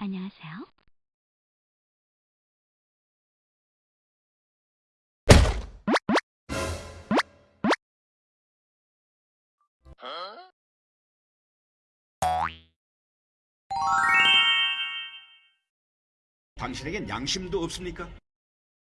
안녕하세요. 당신에겐 양심도 없습니까?